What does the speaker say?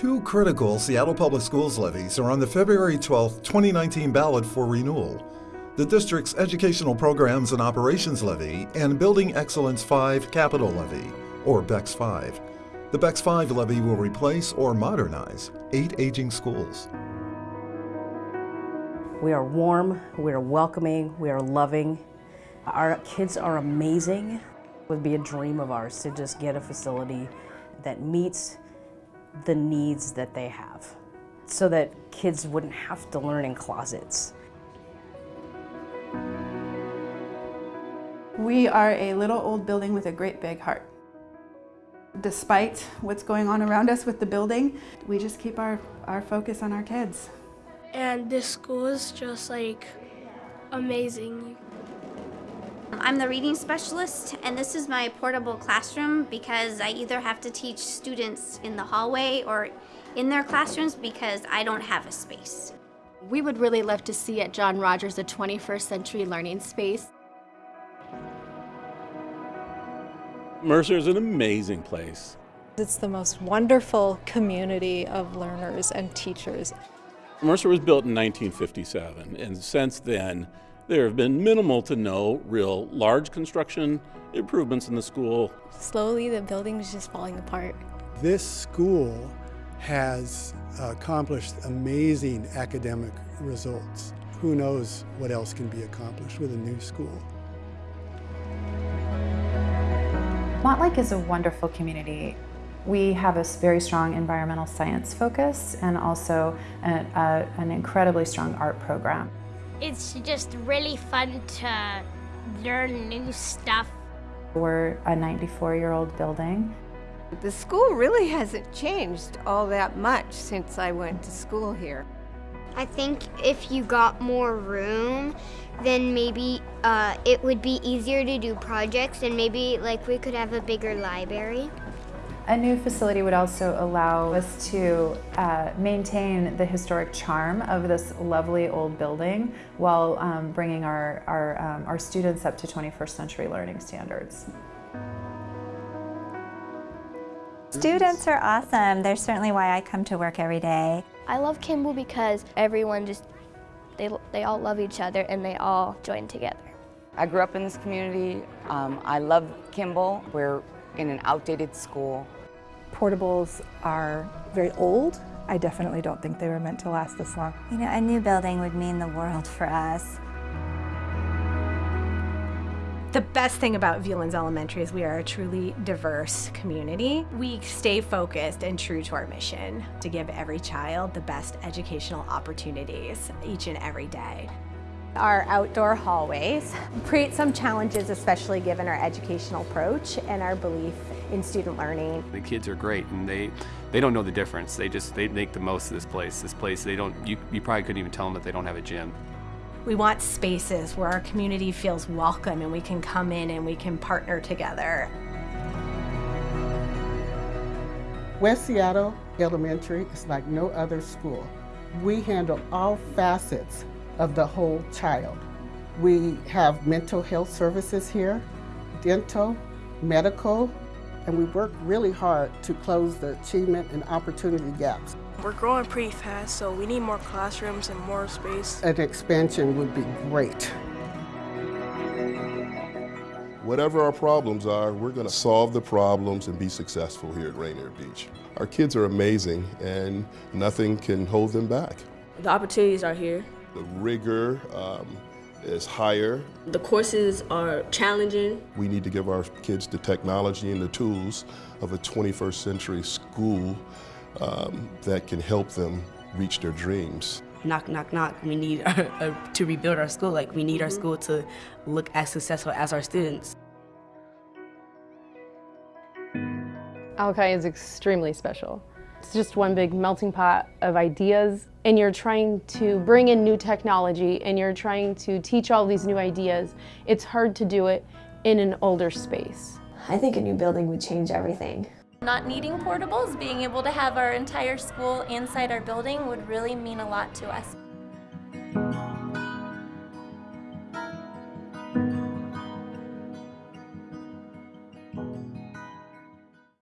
Two critical Seattle Public Schools levies are on the February 12, 2019 ballot for renewal. The district's Educational Programs and Operations Levy and Building Excellence 5 Capital Levy, or BEX 5. The BEX 5 levy will replace or modernize eight aging schools. We are warm, we are welcoming, we are loving. Our kids are amazing. It would be a dream of ours to just get a facility that meets the needs that they have so that kids wouldn't have to learn in closets. We are a little old building with a great big heart. Despite what's going on around us with the building, we just keep our, our focus on our kids. And this school is just like amazing. I'm the reading specialist and this is my portable classroom because I either have to teach students in the hallway or in their classrooms because I don't have a space. We would really love to see at John Rogers a 21st century learning space. Mercer is an amazing place. It's the most wonderful community of learners and teachers. Mercer was built in 1957, and since then, there have been minimal to no real large construction improvements in the school. Slowly, the building is just falling apart. This school has accomplished amazing academic results. Who knows what else can be accomplished with a new school. Montlake is a wonderful community. We have a very strong environmental science focus and also a, a, an incredibly strong art program. It's just really fun to learn new stuff. We're a 94-year-old building. The school really hasn't changed all that much since I went to school here. I think if you got more room, then maybe uh, it would be easier to do projects and maybe like we could have a bigger library. A new facility would also allow us to uh, maintain the historic charm of this lovely old building while um, bringing our, our, um, our students up to 21st century learning standards. Students are awesome. They're certainly why I come to work every day. I love Kimball because everyone just, they, they all love each other and they all join together. I grew up in this community. Um, I love Kimball. We're in an outdated school. Portables are very old. I definitely don't think they were meant to last this long. You know, a new building would mean the world for us. The best thing about Viewlands Elementary is we are a truly diverse community. We stay focused and true to our mission to give every child the best educational opportunities each and every day. Our outdoor hallways create some challenges, especially given our educational approach and our belief in student learning. The kids are great and they they don't know the difference. They just they make the most of this place. This place they don't you, you probably couldn't even tell them that they don't have a gym. We want spaces where our community feels welcome and we can come in and we can partner together. West Seattle Elementary is like no other school. We handle all facets of the whole child. We have mental health services here, dental, medical, and we work really hard to close the achievement and opportunity gaps. We're growing pretty fast, so we need more classrooms and more space. An expansion would be great. Whatever our problems are, we're going to solve the problems and be successful here at Rainier Beach. Our kids are amazing and nothing can hold them back. The opportunities are here. The rigor um, is higher. The courses are challenging. We need to give our kids the technology and the tools of a 21st century school um, that can help them reach their dreams. Knock, knock, knock. We need to rebuild our school. Like, we need our school to look as successful as our students. Alki is extremely special. It's just one big melting pot of ideas and you're trying to bring in new technology and you're trying to teach all these new ideas. It's hard to do it in an older space. I think a new building would change everything. Not needing portables, being able to have our entire school inside our building would really mean a lot to us.